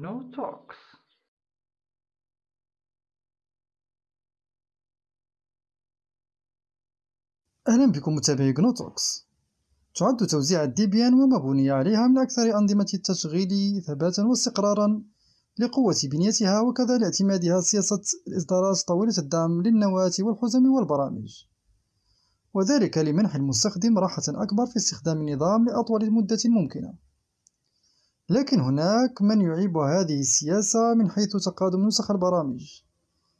GNU Talks. أهلا بكم متابعي جنوتوكس تعد توزيع ديبيان وما بني عليها من أكثر أنظمة التشغيل ثباتا واستقرارا لقوة بنيتها وكذا لاعتمادها سياسة الإصدارات طويلة الدعم للنواة والحزم والبرامج. وذلك لمنح المستخدم راحة أكبر في استخدام النظام لأطول مدة ممكنة. لكن هناك من يعيب هذه السياسة من حيث تقادم نسخ البرامج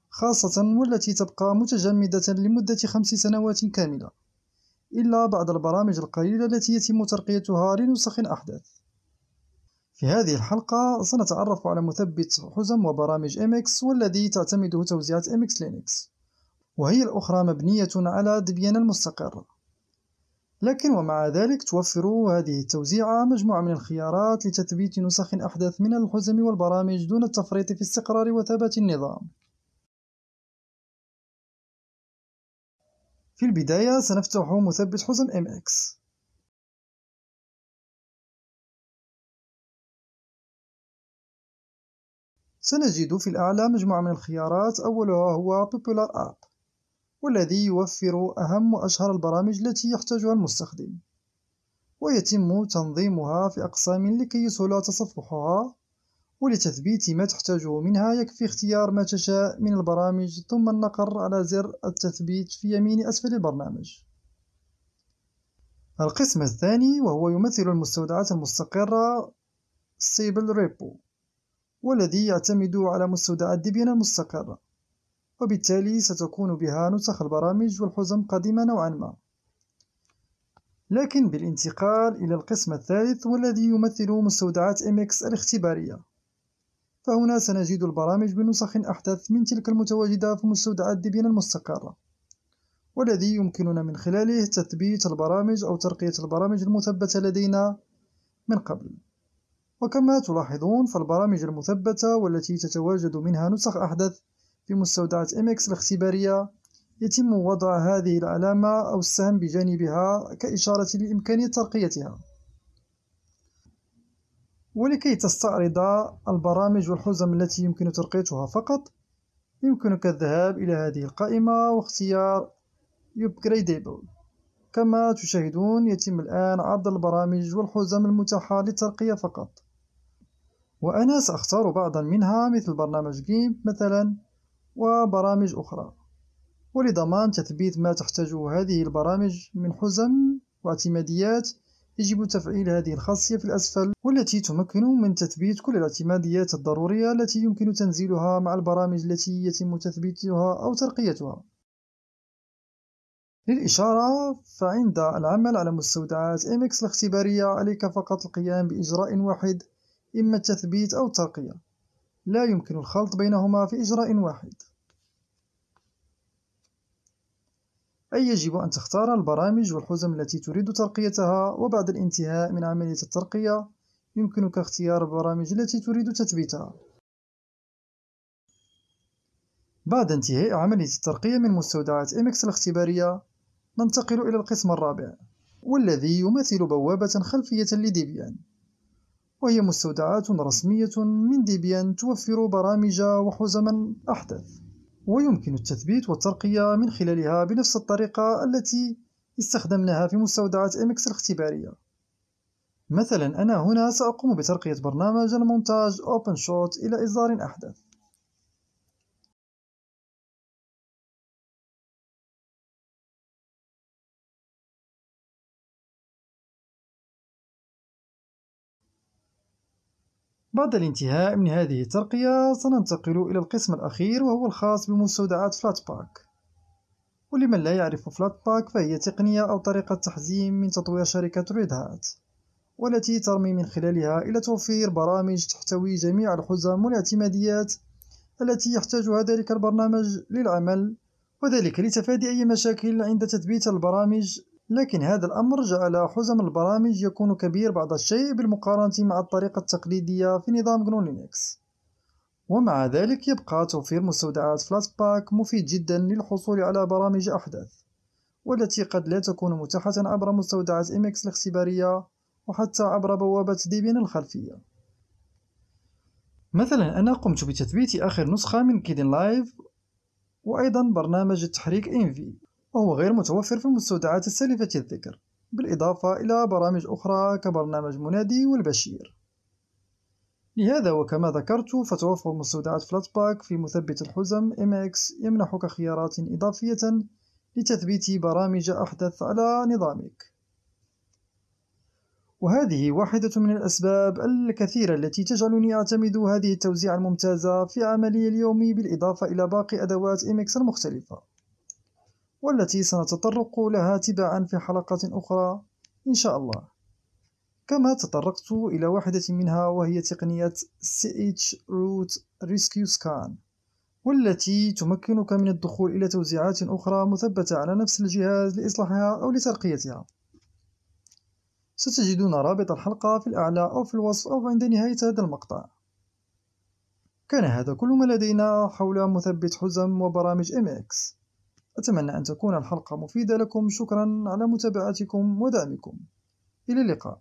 خاصة والتي تبقى متجمدة لمدة خمس سنوات كاملة إلا بعض البرامج القليلة التي يتم ترقيتها لنسخ أحدث. في هذه الحلقة سنتعرف على مثبت حزم وبرامج MX والذي تعتمده توزيعات MX Linux وهي الأخرى مبنية على ديبيان المستقر. لكن ومع ذلك توفر هذه التوزيعة مجموعة من الخيارات لتثبيت نسخ أحدث من الحزم والبرامج دون التفريط في استقرار وثبات النظام. في البداية سنفتح مثبت حزم MX سنجد في الأعلى مجموعة من الخيارات أولها هو Popular App. والذي يوفر أهم وأشهر البرامج التي يحتاجها المستخدم. ويتم تنظيمها في أقسام لكي يسهل تصفحها ولتثبيت ما تحتاجه منها يكفي اختيار ما تشاء من البرامج ثم النقر على زر التثبيت في يمين أسفل البرنامج. القسم الثاني وهو يمثل المستودعات المستقرة Stable Repo والذي يعتمد على مستودعات ديبيان المستقرة. وبالتالي ستكون بها نسخ البرامج والحزم قديمة نوعا ما. لكن بالانتقال إلى القسم الثالث والذي يمثل مستودعات MX الاختبارية. فهنا سنجد البرامج بنسخ أحدث من تلك المتواجدة في مستودعات ديبيان المستقرة والذي يمكننا من خلاله تثبيت البرامج أو ترقية البرامج المثبتة لدينا من قبل. وكما تلاحظون فالبرامج المثبتة والتي تتواجد منها نسخ أحدث في مستودعات MX الاختبارية يتم وضع هذه العلامة أو السهم بجانبها كإشارة لإمكانية ترقيتها. ولكي تستعرض البرامج والحزم التي يمكن ترقيتها فقط يمكنك الذهاب إلى هذه القائمة واختيار Upgradable. كما تشاهدون يتم الآن عرض البرامج والحزم المتاحة للترقية فقط. وأنا سأختار بعضا منها مثل برنامج جيمب مثلا. وبرامج أخرى. ولضمان تثبيت ما تحتاجه هذه البرامج من حزم واعتماديات يجب تفعيل هذه الخاصية في الأسفل والتي تمكن من تثبيت كل الاعتماديات الضرورية التي يمكن تنزيلها مع البرامج التي يتم تثبيتها أو ترقيتها. للإشارة فعند العمل على مستودعات MX الاختبارية عليك فقط القيام بإجراء واحد إما التثبيت أو الترقية. لا يمكن الخلط بينهما في إجراء واحد. أي يجب أن تختار البرامج والحزم التي تريد ترقيتها وبعد الانتهاء من عملية الترقية يمكنك اختيار البرامج التي تريد تثبيتها. بعد انتهاء عملية الترقية من مستودعات MX الاختبارية ننتقل إلى القسم الرابع والذي يمثل بوابة خلفية لديبيان. وهي مستودعات رسمية من ديبيان توفر برامج وحزما أحدث ويمكن التثبيت والترقية من خلالها بنفس الطريقة التي استخدمناها في مستودعات MX الاختبارية. مثلا أنا هنا سأقوم بترقية برنامج المونتاج OpenShot إلى إصدار أحدث بعد الانتهاء من هذه الترقية سننتقل إلى القسم الأخير وهو الخاص بمستودعات Flatpak ولمن لا يعرف Flatpak فهي تقنية أو طريقة تحزيم من تطوير شركة Red Hat والتي ترمي من خلالها إلى توفير برامج تحتوي جميع الحزم والاعتماديات التي يحتاجها ذلك البرنامج للعمل وذلك لتفادي أي مشاكل عند تثبيت البرامج لكن هذا الأمر جعل حزم البرامج يكون كبير بعض الشيء بالمقارنة مع الطريقة التقليدية في نظام GNU Linux ومع ذلك يبقى توفير مستودعات Flatpak مفيد جدا للحصول على برامج أحدث والتي قد لا تكون متاحة عبر مستودعات MX الاختبارية وحتى عبر بوابة Debian الخلفية. مثلا أنا قمت بتثبيت آخر نسخة من Kdenlive وأيضا برنامج التحريك Enve. وهو غير متوفر في المستودعات السالفة الذكر بالإضافة إلى برامج أخرى كبرنامج منادي والبشير. لهذا وكما ذكرت فتوفر مستودعات فلاتباك في مثبت الحزم MX يمنحك خيارات إضافية لتثبيت برامج أحدث على نظامك. وهذه واحدة من الأسباب الكثيرة التي تجعلني أعتمد هذه التوزيع الممتازة في عملي اليومي بالإضافة إلى باقي أدوات MX المختلفة. والتي سنتطرق لها تباعا في حلقات أخرى إن شاء الله. كما تطرقت إلى واحدة منها وهي تقنية CH Root Rescue Scan والتي تمكنك من الدخول إلى توزيعات أخرى مثبتة على نفس الجهاز لإصلاحها أو لترقيتها. ستجدون رابط الحلقة في الأعلى أو في الوصف أو عند نهاية هذا المقطع. كان هذا كل ما لدينا حول مثبت حزم وبرامج MX أتمنى أن تكون الحلقة مفيدة لكم. شكرا على متابعتكم ودعمكم. إلى اللقاء.